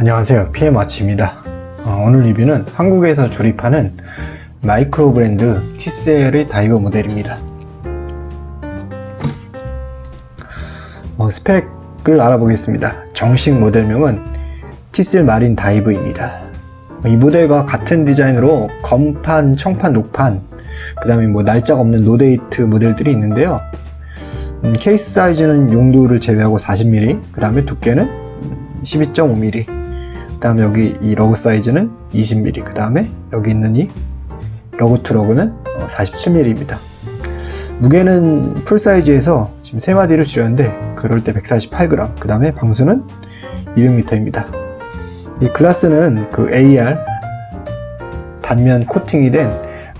안녕하세요. PM아치입니다. 어, 오늘 리뷰는 한국에서 조립하는 마이크로 브랜드 티셀의 다이버 모델입니다. 어, 스펙을 알아보겠습니다. 정식 모델명은 티셀 마린 다이버입니다. 이 모델과 같은 디자인으로 검판, 청판, 녹판 그 다음에 뭐 날짜가 없는 no date 모델들이 있는데요. 음, 케이스 사이즈는 용두를 제외하고 40mm 그 다음에 두께는 12.5mm 그 다음에 여기 이 lug 사이즈는 20mm 그 다음에 여기 있는 이 lug to lug는 47mm입니다 무게는 full 사이즈에서 지금 3마디를 줄였는데 그럴 때 148g 그 다음에 방수는 200m입니다. 이 글라스는 그 AR 단면 코팅이 된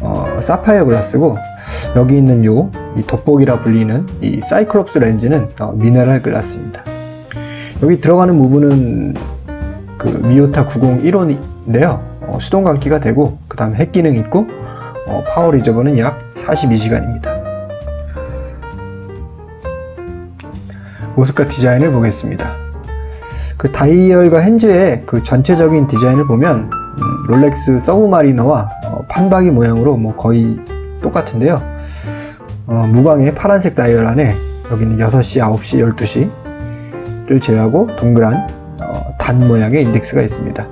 어, 사파이어 글라스고 여기 있는 요 이 돋보기라 불리는 이 사이클롭스 렌즈는 어, 미네랄 글라스입니다. 여기 들어가는 부분은 그 미요타 9015인데요. 어, 수동 감기가 되고 그 다음에 hack 기능이 있고 어, power reserve는 약 42시간입니다. 모습과 디자인을 보겠습니다. 그 다이얼과 hands의 그 전체적인 디자인을 보면 음, 롤렉스 서브마리너와 어, 판박이 모양으로 뭐 거의 똑같은데요. 어, 무광의 파란색 다이얼 안에 여기는 6시, 9시, 12시를 제외하고 동그란 어, 단 모양의 인덱스가 있습니다.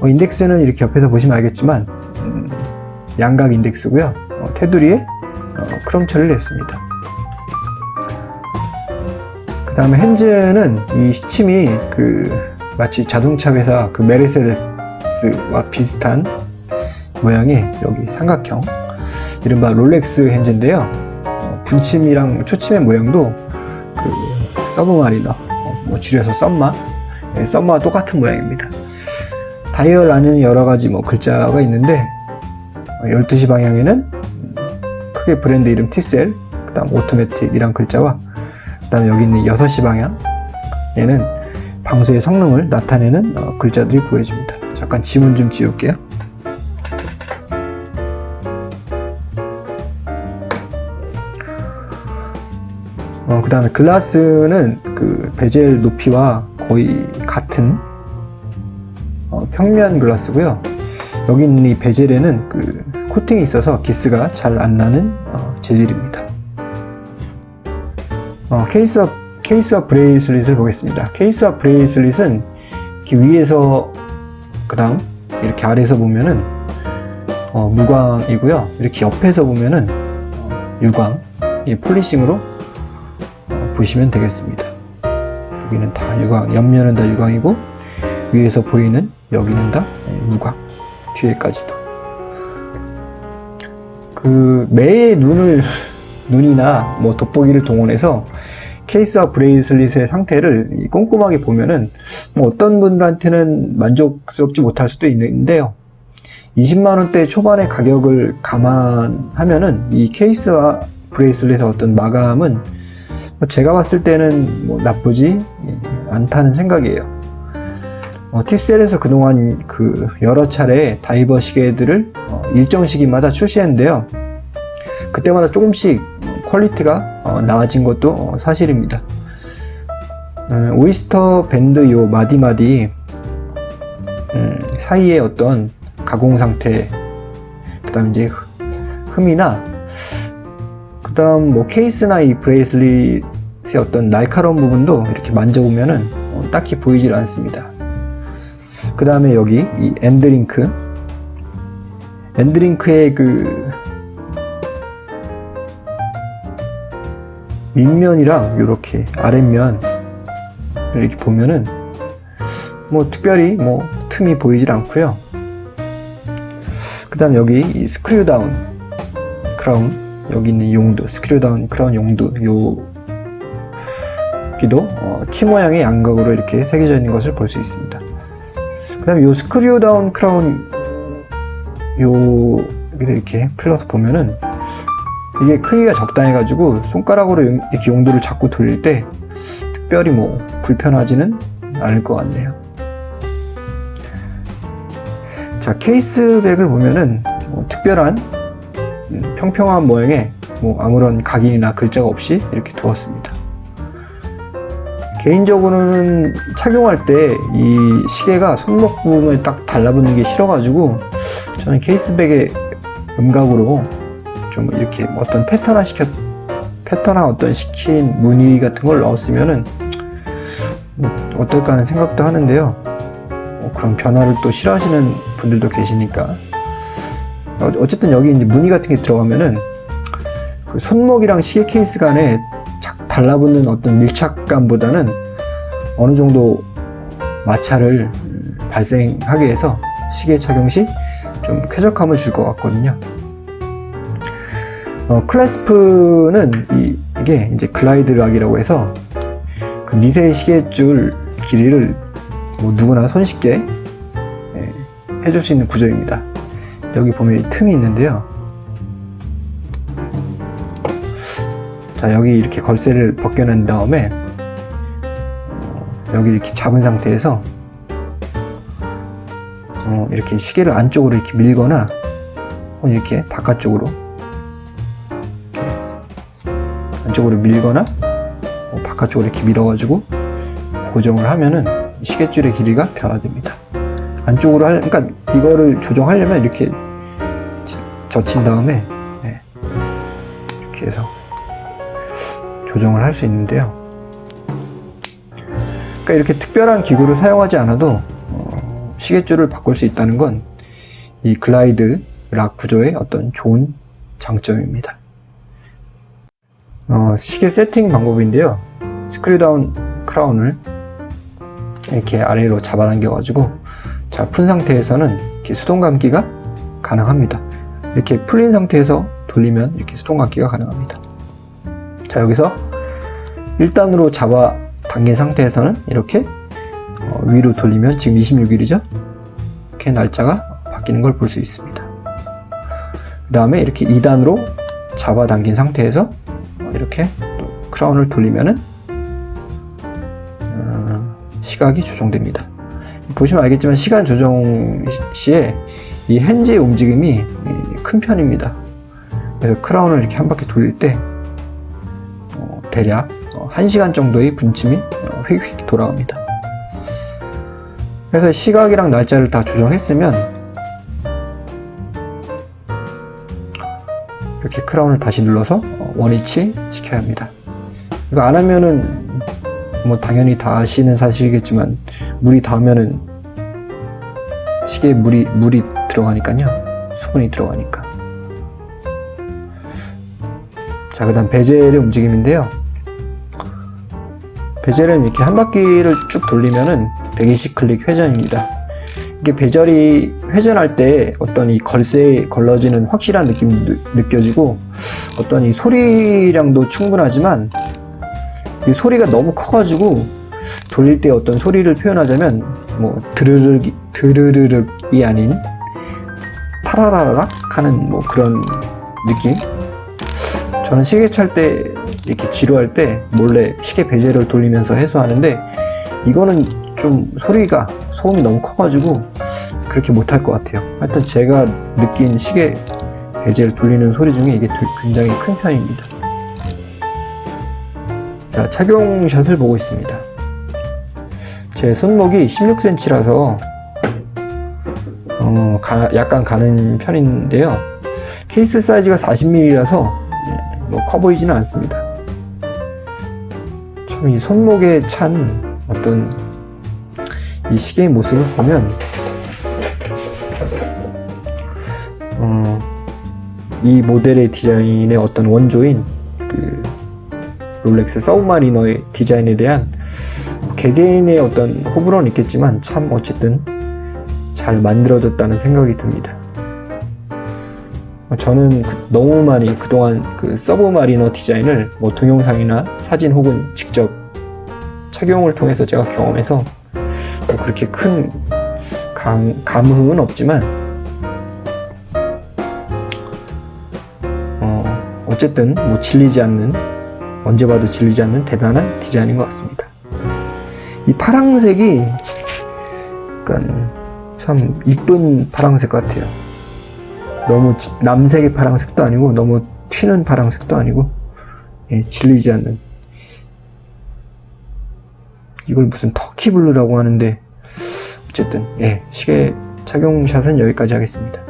어, 인덱스는 이렇게 옆에서 보시면 알겠지만 음, 양각 인덱스고요. 어, 테두리에 어, 크롬 처리를 했습니다. 그 다음에 핸즈는 이 시침이 그 마치 자동차 회사 그 메르세데스와 비슷한 모양의 여기 삼각형 이른바 롤렉스 hands인데요. 어, 분침이랑 초침의 모양도 그 서브마리너 어, 뭐 줄여서 섭마 네, 섭마와 똑같은 모양입니다. 다이얼 안에는 여러가지 뭐 글자가 있는데 12시 방향에는 크게 브랜드 이름 티셀 그 다음 오토매틱 이란 글자와 그 다음에 여기 있는 6시 방향에는 방수의 성능을 나타내는 어, 글자들이 보여집니다. 잠깐 지문 좀 지울게요. 어, 그 다음에 글라스는 그 베젤 높이와 거의 같은 어, 평면 글라스고요. 여기 있는 이 bezel에는 그 코팅이 있어서 기스가 잘 안 나는 어, 재질입니다. 어, 케이스와 케이스와 bracelet을 보겠습니다. 케이스와 bracelet은 이렇게 위에서 그 다음 이렇게 아래에서 보면은 어, 무광이고요. 이렇게 옆에서 보면은 어, 유광 이 polishing으로 어, 보시면 되겠습니다 여기는 다 유광 옆면은 다 유광이고 위에서 보이는 여기는 다 예, 무광 뒤에까지도. 그 매의 눈을 눈이나 뭐 돋보기를 동원해서 케이스와 bracelet의 상태를 꼼꼼하게 보면은 뭐 어떤 분들한테는 만족스럽지 못할 수도 있는데요. 20만원대 초반의 가격을 감안하면은 이 케이스와 bracelet의 어떤 마감은 뭐 제가 봤을 때는 뭐 나쁘지 않다는 생각이에요. 어, 티셀에서 그동안 그 여러 차례 다이버 시계들을 어, 일정 시기마다 출시했는데요. 그때마다 조금씩 quality가 어, 나아진 것도 어, 사실입니다. 음, 오이스터 밴드 요 마디마디 음, 사이에 어떤 가공 상태 그 다음 이제 흠이나 그 다음 뭐 케이스나 이 bracelet의 어떤 날카로운 부분도 이렇게 만져보면은 어, 딱히 보이질 않습니다. 그 다음에 여기 이 end link. End link의 그 윗면이랑 이렇게 아랫면 이렇게 보면은 뭐 특별히 뭐 틈이 보이질 않고요. 그 다음 여기 이 screw down crown 여기 있는 용두 screw down crown 용두 여기도 어, T 모양의 양각으로 이렇게 새겨져 있는 것을 볼 수 있습니다. 그 다음에 요 screw down crown 요 이렇게 풀러서 보면은 이게 크기가 적당해 가지고 손가락으로 이렇게 용두를 잡고 돌릴 때 특별히 뭐 불편하지는 않을 것 같네요. 자 케이스백을 보면은 뭐 특별한 음, 평평한 모양의 뭐 아무런 각인이나 글자가 없이 이렇게 두었습니다 개인적으로는 착용할 때 이 시계가 손목 부분에 딱 달라붙는 게 싫어가지고 저는 케이스백에 음각으로 좀 이렇게 어떤 패턴화 시켰 패턴화 어떤 시킨 무늬 같은 걸 넣었으면은 뭐 어떨까 하는 생각도 하는데요. 뭐 그런 변화를 또 싫어하시는 분들도 계시니까 어- 어쨌든 여기 이제 무늬 같은 게 들어가면은 그 손목이랑 시계 케이스 간에 착 달라붙는 어떤 밀착감보다는 어느 정도 마찰을 음, 발생하게 해서 시계 착용 시 좀 쾌적함을 줄 것 같거든요. 어, 클래스프는 이, 게 이제 글라이드 락이라고 해서 그 미세 시계줄 길이를 뭐 누구나 손쉽게 예, 해줄 수 있는 구조입니다. 여기 보면 이 틈이 있는데요. 자 여기 이렇게 걸쇠를 벗겨낸 다음에 어, 여기 이렇게 잡은 상태에서 어, 이렇게 시계를 안쪽으로 이렇게 밀거나 이렇게 바깥쪽으로 이렇게 안쪽으로 밀거나 어, 바깥쪽으로 이렇게 밀어가지고 고정을 하면은 시계줄의 길이가 변화됩니다. 안쪽으로 할, 그러니까 이거를 조정하려면 이렇게 지- 젖힌 다음에 네, 이렇게 해서 조정을 할 수 있는데요. 그러니까 이렇게 특별한 기구를 사용하지 않아도 어, 시계줄을 바꿀 수 있다는 건 이 glide lock 구조의 어떤 좋은 장점입니다. 어, 시계 세팅 방법인데요. screw down crown을 이렇게 아래로 잡아당겨 가지고 자, 푼 상태에서는 이렇게 수동 감기가 가능합니다. 이렇게 풀린 상태에서 돌리면 이렇게 수동 감기가 가능합니다. 자, 여기서 1단으로 잡아 당긴 상태에서는 이렇게 어, 위로 돌리면 지금 26일이죠? 이렇게 날짜가 바뀌는 걸 볼 수 있습니다. 그 다음에 이렇게 2단으로 잡아 당긴 상태에서 어, 이렇게 또 크라운을 돌리면은 어, 시각이 조정됩니다. 보시면 알겠지만 시간 조정 시에 이 핸즈의 움직임이 이, 큰 편입니다. 그래서 크라운을 이렇게 한 바퀴 돌릴 때 어, 대략 어, 1시간 정도의 분침이 어, 휙휙 돌아갑니다. 그래서 시각이랑 날짜를 다 조정했으면 이렇게 크라운을 다시 눌러서 어, 원위치 시켜야 합니다. 이거 안 하면은 뭐 당연히 다 아시는 사실이겠지만 물이 닿으면은 시계에 물이 물이 들어가니까요. 수분이 들어가니까. 자 그 다음 베젤의 움직임인데요. 베젤은 이렇게 한 바퀴를 쭉 돌리면은 120 클릭 회전입니다. 이게 베젤이 회전할 때 어떤 이 걸쇠에 걸러지는 확실한 느낌이 느- 느껴지고 어떤 이 소리량도 충분하지만 이 소리가 너무 커가지고 돌릴 때 어떤 소리를 표현하자면 뭐 드르륵 드르르륵이 아닌 타라라락 하는 뭐 그런 느낌. 저는 시계 찰 때 이렇게 지루할 때 몰래 시계 베젤을 돌리면서 해소하는데 이거는 좀 소리가 소음이 너무 커가지고 그렇게 못할 것 같아요. 하여튼 제가 느낀 시계 베젤 돌리는 소리 중에 이게 굉장히 큰 편입니다. 자, 착용샷을 보고 있습니다. 제 손목이 16cm라서 어, 가- 약간 가는 편인데요. 케이스 사이즈가 40mm라서 뭐커 보이지는 않습니다. 참 이 손목에 찬 어떤 이 시계의 모습을 보면 어, 이 모델의 디자인의 어떤 원조인 그 롤렉스 서브마리너의 디자인에 대한 개개인의 어떤 호불호는 있겠지만 참 어쨌든 잘 만들어졌다는 생각이 듭니다. 저는 그- 너무 많이 그동안 그 서브마리너 디자인을 뭐 동영상이나 사진 혹은 직접 착용을 통해서 제가 경험해서 뭐 그렇게 큰 감, 감흥은 없지만 어, 어쨌든 뭐 질리지 않는 언제 봐도 질리지 않는 대단한 디자인인 것 같습니다. 이 파랑색이 약간 참 이쁜 파랑색 같아요. 너무 지- 남색의 파랑색도 아니고 너무 튀는 파랑색도 아니고 예, 질리지 않는. 이걸 무슨 터키 블루라고 하는데 어쨌든 예 시계 착용샷은 여기까지 하겠습니다.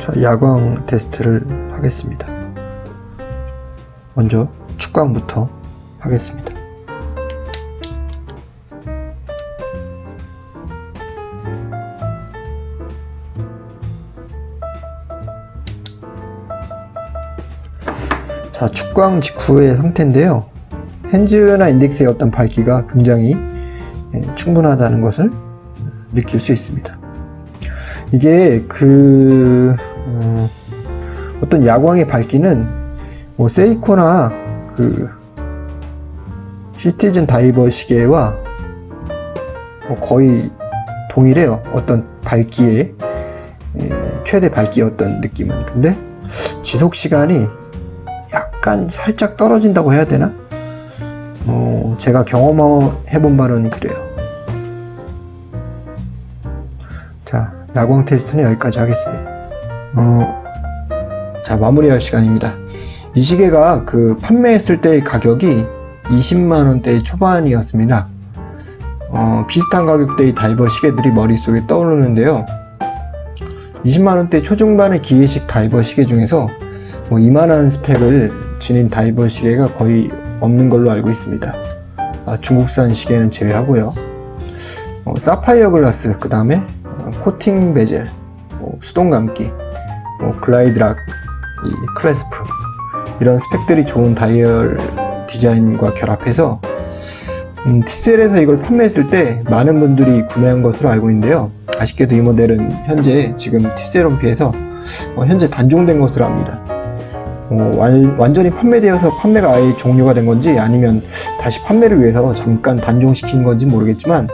자 야광 테스트를 하겠습니다. 먼저 축광부터 하겠습니다 자, 축광 직후의 상태인데요. 핸즈나 인덱스의 어떤 밝기가 굉장히 예, 충분하다는 것을 느낄 수 있습니다. 이게 그 어, 떤 야광의 밝기는 뭐 세이코나 그 시티즌 다이버 시계와 뭐 거의 동일해요. 어떤 밝기의 예, 최대 어떤 느낌은. 근데 지속 시간이 약간 살짝 떨어진다고 해야 되나? 어, 제가 경험해본 바는 그래요. 자, 야광 테스트는 여기까지 하겠습니다. 어, 자, 마무리할 시간입니다. 이 시계가 그 판매했을 때의 가격이 20만원대 초반이었습니다. 어, 비슷한 가격대의 다이버 시계들이 머릿속에 떠오르는데요. 20만원대 초중반의 기계식 다이버 시계 중에서 뭐 이만한 스펙을 지닌 다이버 시계가 거의 없는 걸로 알고 있습니다. 아, 중국산 시계는 제외하고요. 어, 사파이어 글라스, 그 다음에 어, 코팅 베젤, 뭐 수동 감기, 뭐 glide lock, 이 clasp 이런 스펙들이 좋은 다이얼 디자인과 결합해서 음, TCL에서 이걸 판매했을 때 많은 분들이 구매한 것으로 알고 있는데요. 아쉽게도 이 모델은 현재 지금 TCL 홈피에서 어, 현재 단종된 것으로 압니다. 어, 완, 완전히 판매되어서 판매가 아예 종료가 된 건지 아니면 다시 판매를 위해서 잠깐 단종시킨 건지 모르겠지만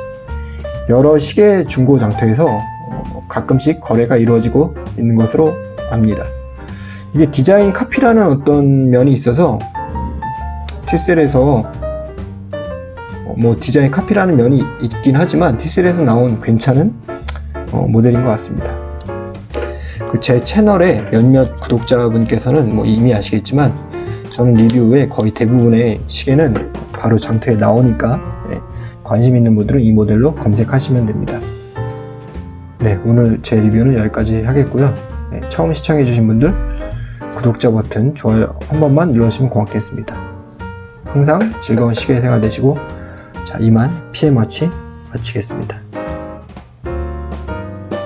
여러 시계 중고 장터에서 어, 가끔씩 거래가 이루어지고 있는 것으로 압니다. 이게 디자인 카피라는 어떤 면이 있어서 티셀에서 어, 뭐 디자인 카피라는 면이 있긴 하지만 티셀에서 나온 괜찮은 어, 모델인 것 같습니다. 그 제 채널에 몇몇 구독자분께서는 뭐 이미 아시겠지만 저는 리뷰 후에 거의 대부분의 시계는 바로 장터에 나오니까 네, 관심 있는 분들은 이 모델로 검색하시면 됩니다. 네, 오늘 제 리뷰는 여기까지 하겠고요. 네, 처음 시청해주신 분들 구독자 버튼, 좋아요 한 번만 눌러주시면 고맙겠습니다. 항상 즐거운 시계 생활 되시고 자 이만 PM워치 마치겠습니다.